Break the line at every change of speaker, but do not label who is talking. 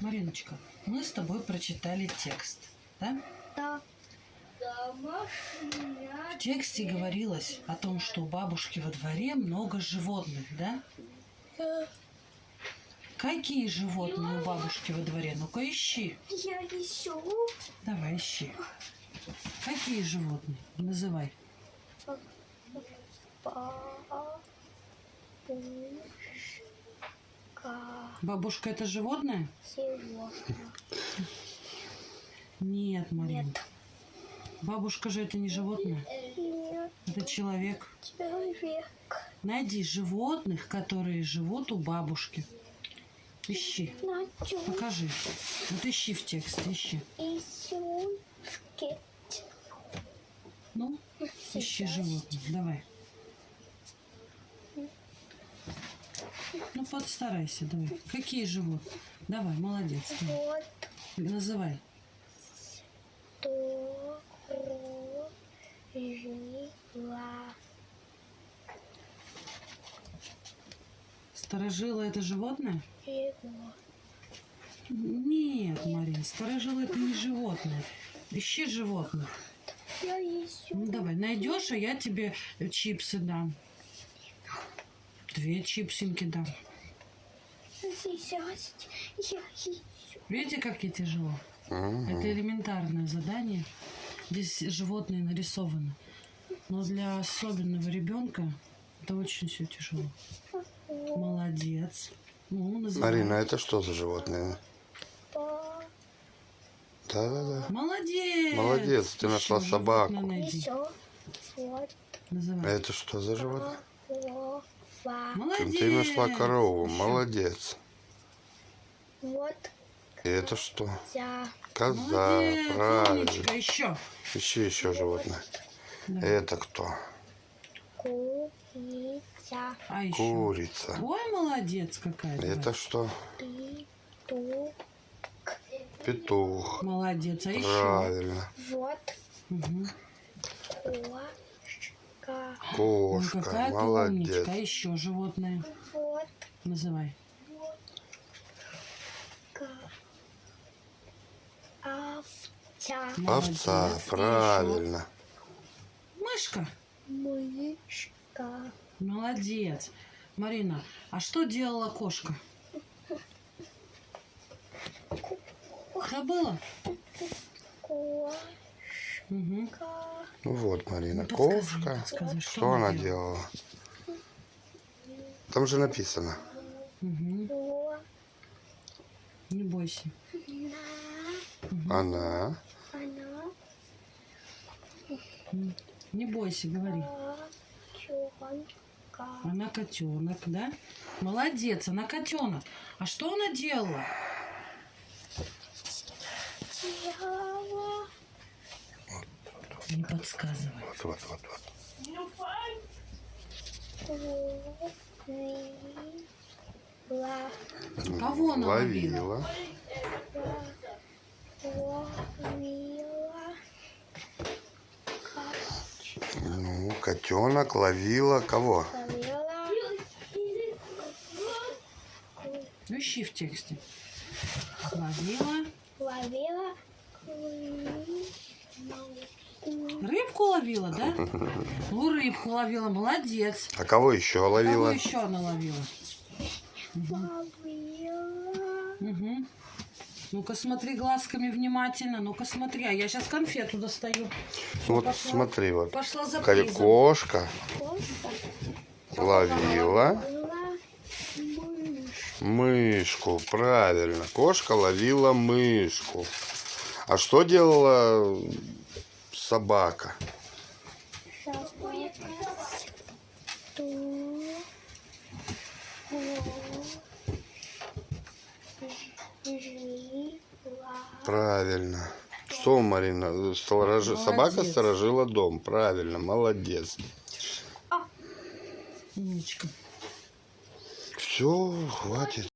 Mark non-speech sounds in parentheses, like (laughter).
Мариночка, мы с тобой прочитали текст, да?
Да.
В тексте говорилось о том, что у бабушки во дворе много животных, да? Какие животные у бабушки во дворе? Ну-ка ищи.
Я ищу
Давай ищи. Какие животные? Называй.
бабушка
Бабушка это животное?
животное.
Нет, Марин.
Нет.
Бабушка же это не животное.
Нет,
Это человек.
человек.
Найди животных, которые живут у бабушки. Ищи.
Начал
Покажи. Вот ищи в тексте, ищи.
ищу скет.
Ну, ищи животных. Давай. Ну, подстарайся, давай. Какие животные? Давай, молодец. давай.
Вот
Называй.
то жила.
Старожила это животное?
Его.
Нет, Марин, старожила это не животное. Ищи животных.
Я ищу.
Ну, давай, найдешь, а я тебе чипсы дам. Две чипсинки дам. Видите, как я тяжело? Это элементарное задание. Здесь животные нарисованы. Но для особенного ребенка это очень все тяжело. Молодец. Ну.
Марина, это что за животное? Да-да-да.
Молодец.
Молодец, ты нашла собаку.
найди.
А это что за животное?
Молодец.
Ты нашла корову, молодец.
Вот
И это что?
я.
Коза,
Молодец,
правильно.
умничка, еще.
Ищи еще животное. Это кто?
Курица.
А еще.
Курица.
Ой, молодец какая.
Это
давай.
что?
Петух.
Петух.
Молодец. А еще.
Правильно.
Вот
Угу.
Кошка.
Ой,
Кошка.
какая ты
Молодец.
умничка. А еще животное.
Вот
Называй.
овца.
Молодец.
Овца. Правильно.
Мышка.
Мышка.
Молодец. Марина, а что делала кошка? Забыла?
Кошка.
Угу.
Ну вот, Марина,
Ну, подсказывай, что
Что
она
делала? Там же написано.
Угу. Не бойся.
на-
Она.
Она.
Не бойся, говори. Она котенок, да? Молодец, она котенок. А что она? Делала. Не подсказывай.
Вот, вот, вот, вот.
Ловила.
Кого она ловила?
Ловила.
Ловила.
Ну, котенок ловила кого?
Ловила.
Ну, ищи в тексте. Ловила.
Ловила.
Рыбку ловила, да? (laughs) Ну, рыбку ловила, молодец.
А кого еще
Кого
ловила?
еще она ловила? Угу. Ну-ка смотри глазками внимательно. Ну-ка смотри. А я сейчас конфету достаю. Всё,
Вот
пошла.
смотри, вот.
Пошла за призом.
Кошка
Кошка.
ловила мышку, правильно. Кошка ловила мышку. А что делала собака?
Собака. Ту. Жила.
Правильно. Что, Марина, сторожи- собака сторожила дом. Правильно, молодец.
Умничка.
Все, хватит.